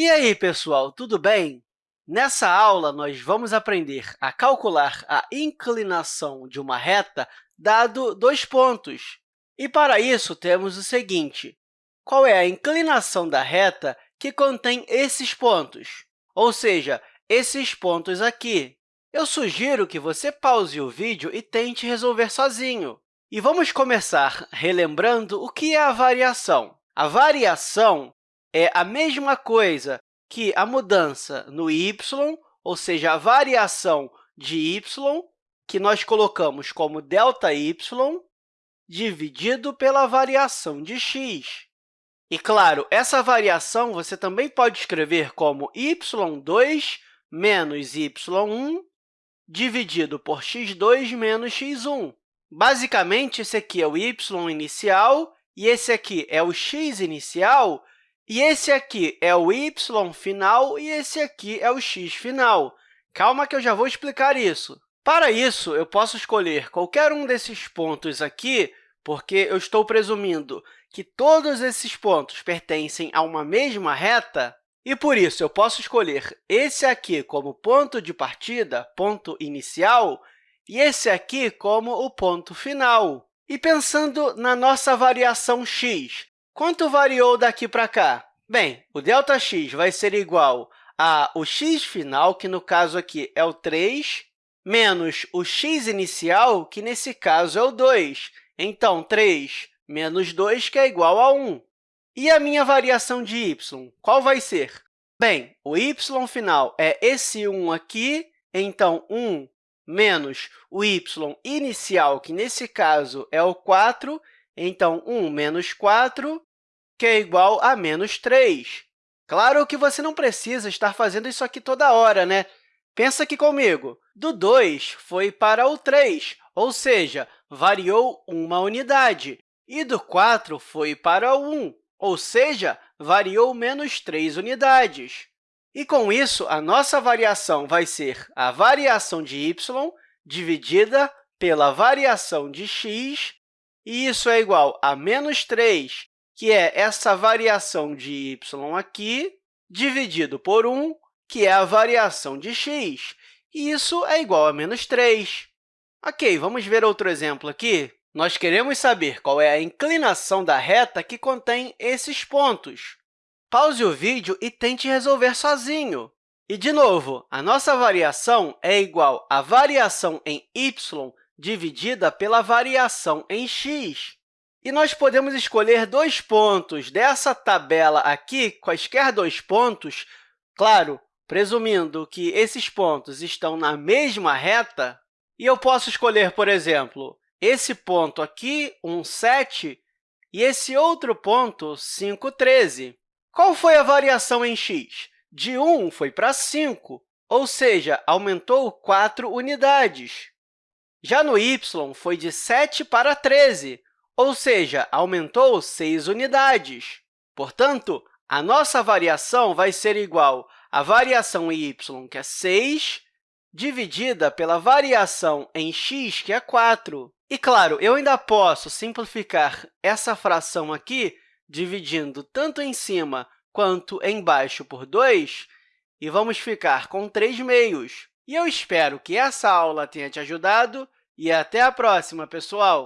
E aí, pessoal, tudo bem? Nessa aula, nós vamos aprender a calcular a inclinação de uma reta dado dois pontos. E, para isso, temos o seguinte. Qual é a inclinação da reta que contém esses pontos? Ou seja, esses pontos aqui. Eu sugiro que você pause o vídeo e tente resolver sozinho. E vamos começar relembrando o que é a variação. A variação é a mesma coisa que a mudança no y, ou seja, a variação de y, que nós colocamos como ΔY, dividido pela variação de x. E, claro, essa variação você também pode escrever como y2 menos y1 dividido por x2 menos x1. Basicamente, esse aqui é o y inicial e esse aqui é o x inicial, e esse aqui é o y final e esse aqui é o x final. Calma que eu já vou explicar isso. Para isso, eu posso escolher qualquer um desses pontos aqui, porque eu estou presumindo que todos esses pontos pertencem a uma mesma reta, e, por isso, eu posso escolher esse aqui como ponto de partida, ponto inicial, e esse aqui como o ponto final. E pensando na nossa variação x, Quanto variou daqui para cá? Bem, o ΔX vai ser igual a o x final, que no caso aqui é o 3, menos o x inicial, que nesse caso é o 2. Então, 3 menos 2, que é igual a 1. E a minha variação de y, qual vai ser? Bem, o y final é esse 1 aqui, então 1 menos o y inicial, que nesse caso é o 4, então 1 menos 4, que é igual a menos 3. Claro que você não precisa estar fazendo isso aqui toda hora, né? Pensa aqui comigo. Do 2 foi para o 3, ou seja, variou uma unidade. E do 4 foi para o 1, ou seja, variou menos 3 unidades. E, com isso, a nossa variação vai ser a variação de y dividida pela variação de x, e isso é igual a menos 3 que é essa variação de y aqui, dividido por 1, que é a variação de x. E isso é igual a menos 3. Ok, vamos ver outro exemplo aqui. Nós queremos saber qual é a inclinação da reta que contém esses pontos. Pause o vídeo e tente resolver sozinho. E, de novo, a nossa variação é igual à variação em y dividida pela variação em x. E nós podemos escolher dois pontos dessa tabela aqui, quaisquer dois pontos, claro, presumindo que esses pontos estão na mesma reta, e eu posso escolher, por exemplo, esse ponto aqui, 1, 7, e esse outro ponto, 5, 13. Qual foi a variação em x? De 1 foi para 5, ou seja, aumentou 4 unidades. Já no y, foi de 7 para 13, ou seja, aumentou 6 unidades. Portanto, a nossa variação vai ser igual à variação em y, que é 6, dividida pela variação em x, que é 4. E, claro, eu ainda posso simplificar essa fração aqui, dividindo tanto em cima quanto embaixo por 2, e vamos ficar com 3 meios. E eu espero que essa aula tenha te ajudado, e até a próxima, pessoal!